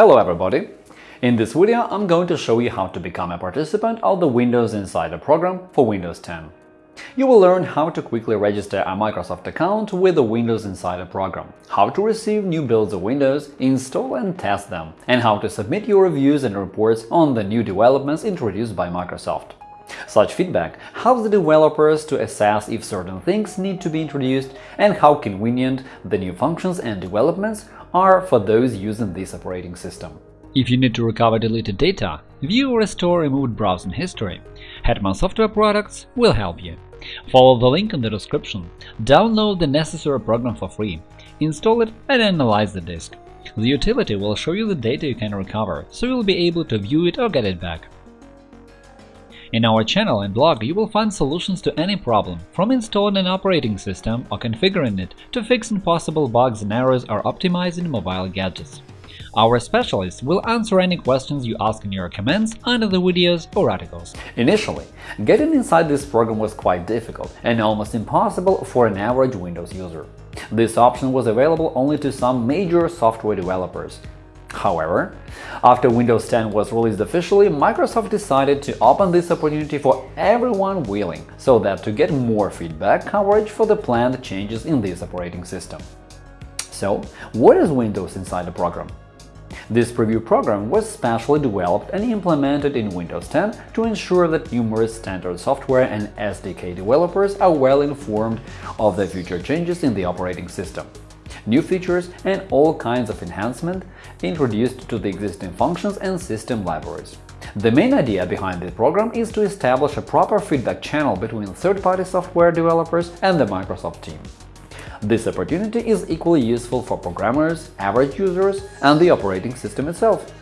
Hello everybody! In this video I'm going to show you how to become a participant of the Windows Insider program for Windows 10. You will learn how to quickly register a Microsoft account with the Windows Insider program, how to receive new builds of Windows, install and test them, and how to submit your reviews and reports on the new developments introduced by Microsoft. Such feedback helps the developers to assess if certain things need to be introduced and how convenient the new functions and developments are for those using this operating system. If you need to recover deleted data, view or restore removed browsing history, Hetman Software Products will help you. Follow the link in the description, download the necessary program for free, install it and analyze the disk. The utility will show you the data you can recover, so you'll be able to view it or get it back. In our channel and blog you will find solutions to any problem, from installing an operating system or configuring it to fixing possible bugs and errors or optimizing mobile gadgets. Our specialists will answer any questions you ask in your comments under the videos or articles. Initially, getting inside this program was quite difficult and almost impossible for an average Windows user. This option was available only to some major software developers, However, after Windows 10 was released officially, Microsoft decided to open this opportunity for everyone willing, so that to get more feedback coverage for the planned changes in this operating system. So, what is Windows Insider program? This preview program was specially developed and implemented in Windows 10 to ensure that numerous standard software and SDK developers are well informed of the future changes in the operating system new features and all kinds of enhancement introduced to the existing functions and system libraries. The main idea behind this program is to establish a proper feedback channel between third-party software developers and the Microsoft team. This opportunity is equally useful for programmers, average users, and the operating system itself.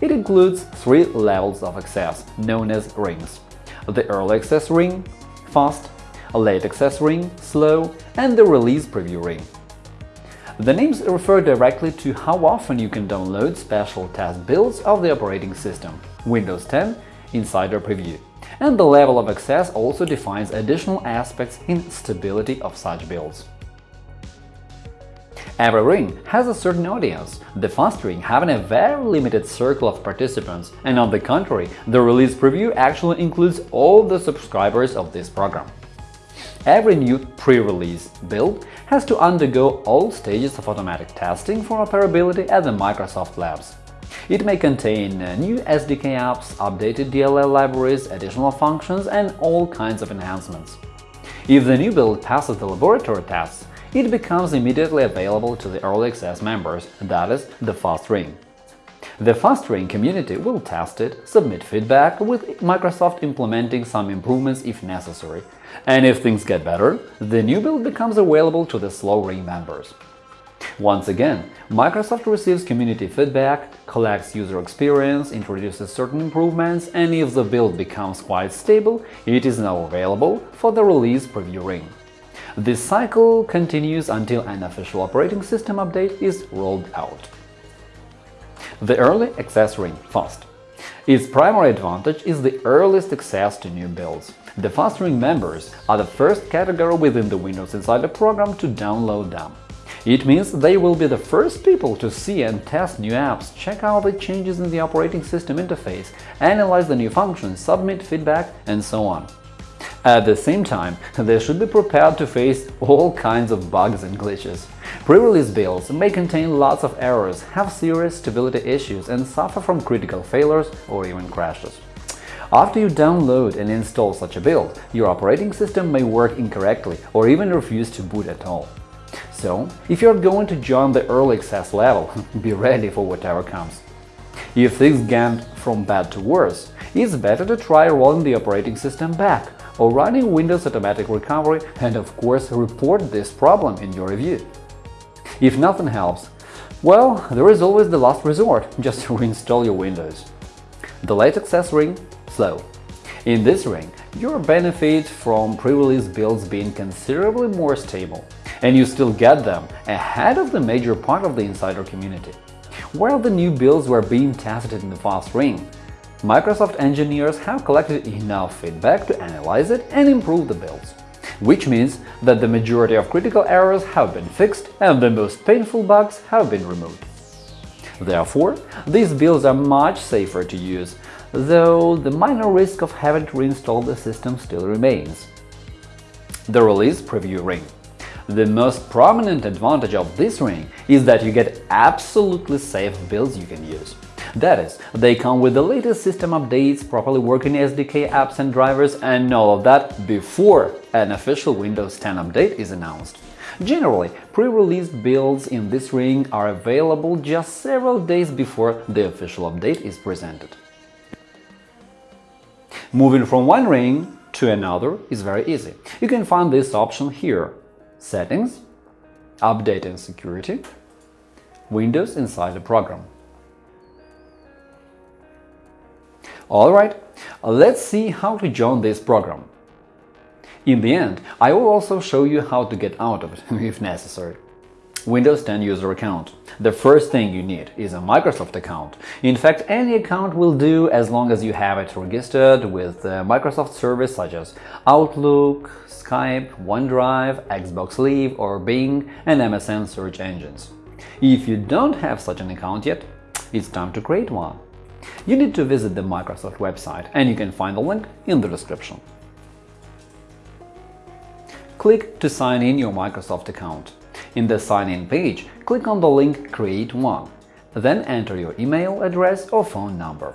It includes three levels of access, known as rings – the Early Access Ring, Fast, a late access ring, slow, and the release preview ring. The names refer directly to how often you can download special test builds of the operating system Windows 10 Insider Preview, and the level of access also defines additional aspects in stability of such builds. Every ring has a certain audience, the fast ring having a very limited circle of participants, and on the contrary, the release preview actually includes all the subscribers of this program. Every new pre-release build has to undergo all stages of automatic testing for operability at the Microsoft Labs. It may contain uh, new SDK apps, updated DLL libraries, additional functions, and all kinds of enhancements. If the new build passes the laboratory tests, it becomes immediately available to the Early Access members, that is, the Fast Ring. The Fast Ring community will test it, submit feedback, with Microsoft implementing some improvements if necessary, and if things get better, the new build becomes available to the Slow Ring members. Once again, Microsoft receives community feedback, collects user experience, introduces certain improvements, and if the build becomes quite stable, it is now available for the release preview ring. This cycle continues until an official operating system update is rolled out. The Early Access Ring Fast its primary advantage is the earliest access to new builds. The Fast Ring members are the first category within the Windows Insider program to download them. It means they will be the first people to see and test new apps, check out the changes in the operating system interface, analyze the new functions, submit feedback, and so on. At the same time, they should be prepared to face all kinds of bugs and glitches. Pre-release builds may contain lots of errors, have serious stability issues, and suffer from critical failures or even crashes. After you download and install such a build, your operating system may work incorrectly or even refuse to boot at all. So, if you're going to join the early access level, be ready for whatever comes. If things get from bad to worse, it's better to try rolling the operating system back or running Windows Automatic Recovery and of course report this problem in your review. If nothing helps, well, there is always the last resort, just reinstall your Windows. The late access ring – slow. In this ring, you benefit from pre-release builds being considerably more stable, and you still get them ahead of the major part of the insider community. While the new builds were being tested in the fast ring, Microsoft engineers have collected enough feedback to analyze it and improve the builds, which means that the majority of critical errors have been fixed and the most painful bugs have been removed. Therefore, these builds are much safer to use, though the minor risk of having to reinstall the system still remains. The Release Preview Ring The most prominent advantage of this ring is that you get absolutely safe builds you can use. That is, they come with the latest system updates, properly working SDK apps and drivers, and all of that before an official Windows 10 update is announced. Generally, pre-release builds in this ring are available just several days before the official update is presented. Moving from one ring to another is very easy. You can find this option here – Settings, Update and Security, Windows Insider Program. Alright, uh, let's see how to join this program. In the end, I will also show you how to get out of it if necessary. Windows 10 user account. The first thing you need is a Microsoft account. In fact, any account will do as long as you have it registered with uh, Microsoft service such as Outlook, Skype, OneDrive, Xbox Live or Bing and MSN search engines. If you don't have such an account yet, it's time to create one you need to visit the Microsoft website, and you can find the link in the description. Click to sign in your Microsoft account. In the Sign In page, click on the link Create One, then enter your email address or phone number.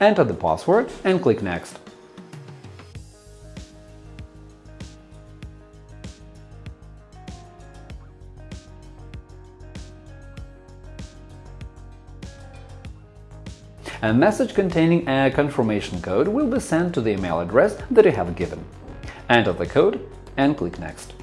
Enter the password and click Next. A message containing a confirmation code will be sent to the email address that you have given. Enter the code and click Next.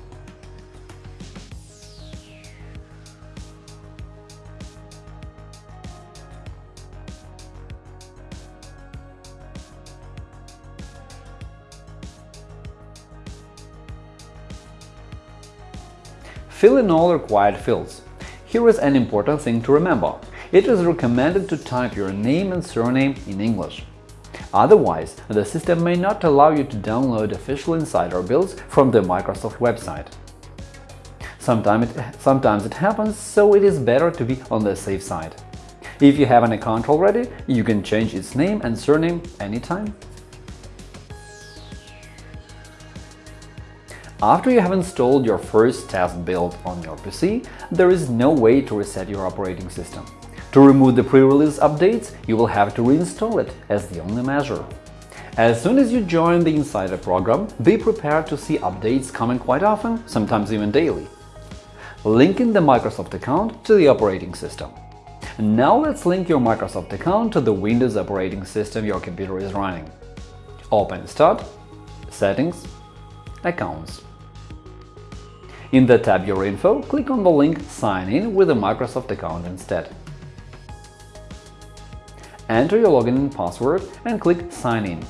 Fill in all required fields. Here is an important thing to remember. It is recommended to type your name and surname in English. Otherwise, the system may not allow you to download official insider builds from the Microsoft website. Sometimes it, sometimes it happens, so it is better to be on the safe side. If you have an account already, you can change its name and surname anytime. After you have installed your first test build on your PC, there is no way to reset your operating system. To remove the pre-release updates, you will have to reinstall it as the only measure. As soon as you join the Insider program, be prepared to see updates coming quite often, sometimes even daily. Linking the Microsoft account to the operating system. Now let's link your Microsoft account to the Windows operating system your computer is running. Open Start, Settings, Accounts. In the tab Your Info, click on the link Sign in with a Microsoft account instead. Enter your login and password and click Sign in.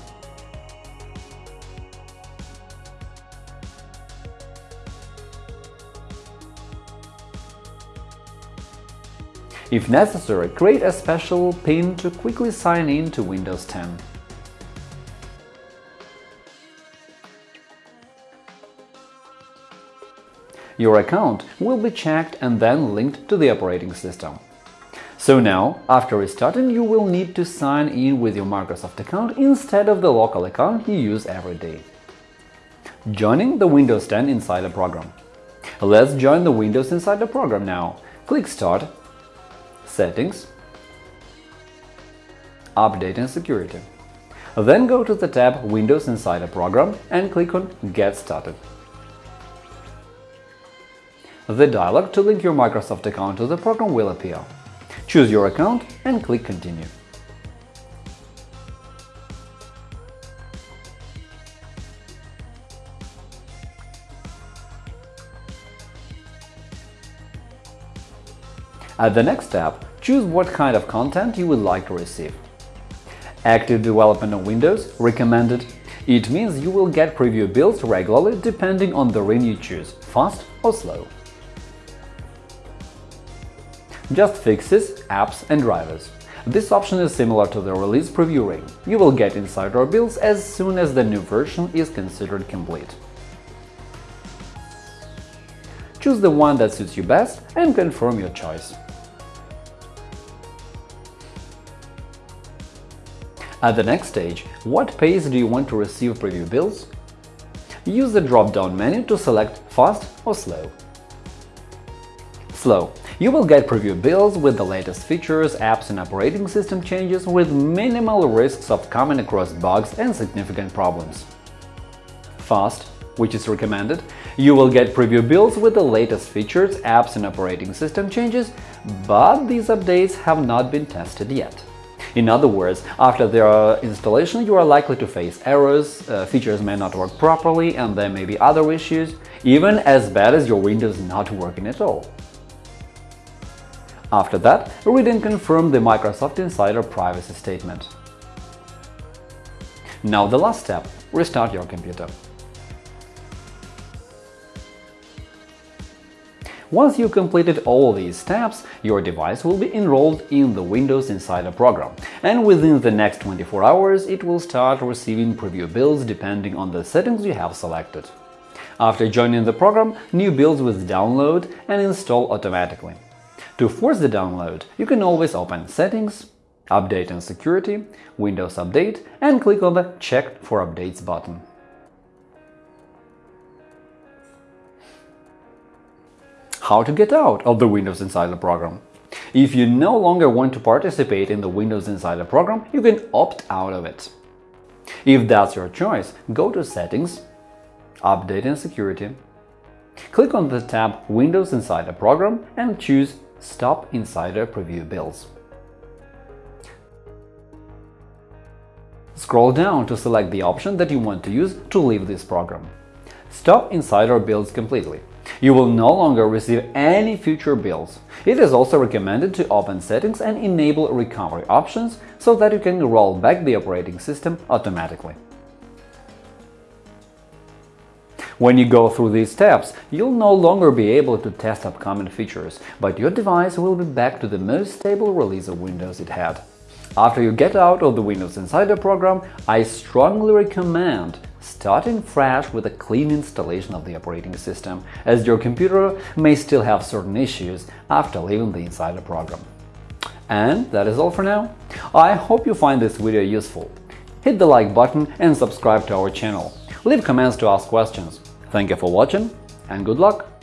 If necessary, create a special PIN to quickly sign in to Windows 10. Your account will be checked and then linked to the operating system. So now, after restarting, you will need to sign in with your Microsoft account instead of the local account you use every day. Joining the Windows 10 Insider program. Let's join the Windows Insider program now. Click Start, Settings, Update and Security. Then go to the tab Windows Insider Program and click on Get Started. The dialog to link your Microsoft account to the program will appear. Choose your account and click Continue. At the next step, choose what kind of content you would like to receive. Active development on Windows recommended. It means you will get preview builds regularly depending on the ring you choose – fast or slow just fixes, apps and drivers. This option is similar to the release preview ring. You will get insider builds as soon as the new version is considered complete. choose the one that suits you best and confirm your choice. At the next stage, what pace do you want to receive preview builds? Use the drop-down menu to select Fast or Slow. Slow. You will get preview builds with the latest features, apps and operating system changes with minimal risks of coming across bugs and significant problems. Fast, which is recommended, you will get preview builds with the latest features, apps and operating system changes, but these updates have not been tested yet. In other words, after their installation you are likely to face errors, uh, features may not work properly and there may be other issues, even as bad as your Windows not working at all. After that, read and confirm the Microsoft Insider privacy statement. Now the last step – restart your computer. Once you completed all these steps, your device will be enrolled in the Windows Insider program, and within the next 24 hours it will start receiving preview builds depending on the settings you have selected. After joining the program, new builds will download and install automatically. To force the download, you can always open Settings, Update and Security, Windows Update and click on the Check for Updates button. how to get out of the Windows Insider program. If you no longer want to participate in the Windows Insider program, you can opt out of it. If that's your choice, go to Settings, Update and Security. Click on the tab Windows Insider Program and choose Stop Insider Preview Builds. Scroll down to select the option that you want to use to leave this program. Stop Insider Builds completely. You will no longer receive any future builds. It is also recommended to open settings and enable recovery options so that you can roll back the operating system automatically. When you go through these steps, you'll no longer be able to test upcoming features, but your device will be back to the most stable release of Windows it had. After you get out of the Windows Insider program, I strongly recommend starting fresh with a clean installation of the operating system, as your computer may still have certain issues after leaving the Insider program. And that is all for now. I hope you find this video useful. Hit the like button and subscribe to our channel. Leave comments to ask questions. Thank you for watching and good luck!